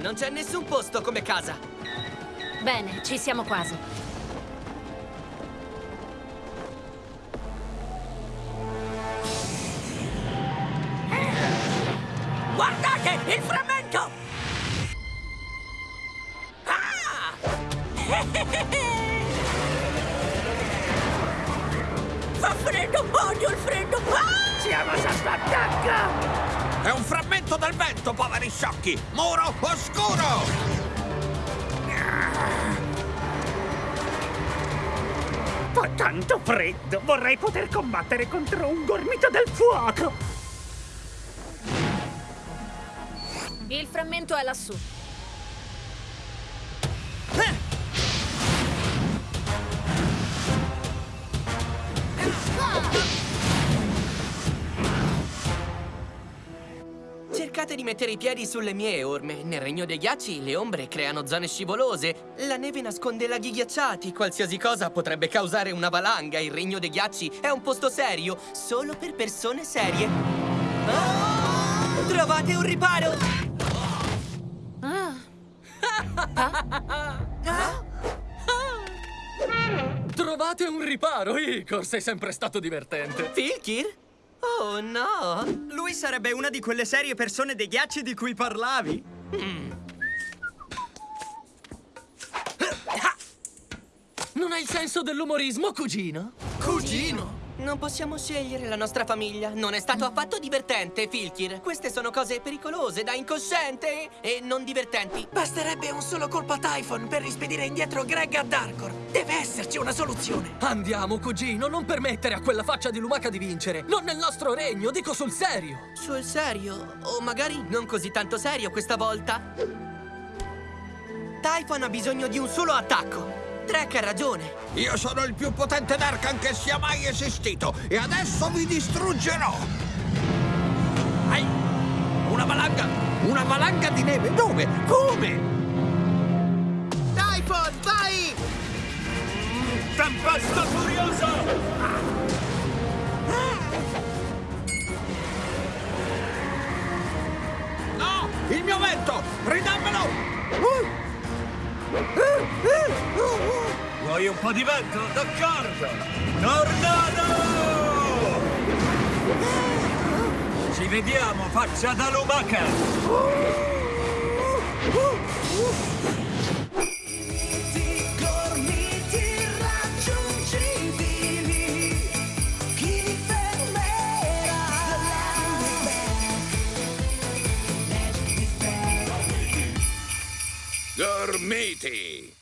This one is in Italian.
non c'è nessun posto come casa. Bene, ci siamo quasi. Guardate, il frammento! Ah! Fa freddo, odio il freddo! Ah! Del vento, poveri sciocchi! Muro oscuro! Fa tanto freddo! Vorrei poter combattere contro un gormito del fuoco! Il frammento è lassù. Cercate di mettere i piedi sulle mie orme. Nel regno dei ghiacci le ombre creano zone scivolose. La neve nasconde laghi ghiacciati. Qualsiasi cosa potrebbe causare una valanga. Il regno dei ghiacci è un posto serio, solo per persone serie. Ah! Trovate un riparo! Ah, Trovate un riparo, Igor! Sei sempre stato divertente. Filkir? Oh no! Lui sarebbe una di quelle serie persone dei ghiacci di cui parlavi. Non hai il senso dell'umorismo, cugino? Cugino! Non possiamo scegliere la nostra famiglia. Non è stato affatto divertente, Filkir. Queste sono cose pericolose da incosciente e non divertenti. Basterebbe un solo colpo a Typhon per rispedire indietro Greg a Darkor. Deve esserci una soluzione. Andiamo, cugino, non permettere a quella faccia di lumaca di vincere. Non nel nostro regno, dico sul serio. Sul serio? O magari non così tanto serio questa volta? Typhon ha bisogno di un solo attacco. Trek ha ragione. Io sono il più potente Darkan che sia mai esistito e adesso vi distruggerò! Ai! Una valanga! Una valanga di neve! Dove? Come? Typhon, vai! Tempesta furiosa! No! Il mio vento! Ridammelo! Vuoi un po' di vento? D'accordo! Tornado! Ci vediamo, faccia da lumaca! Gormiti!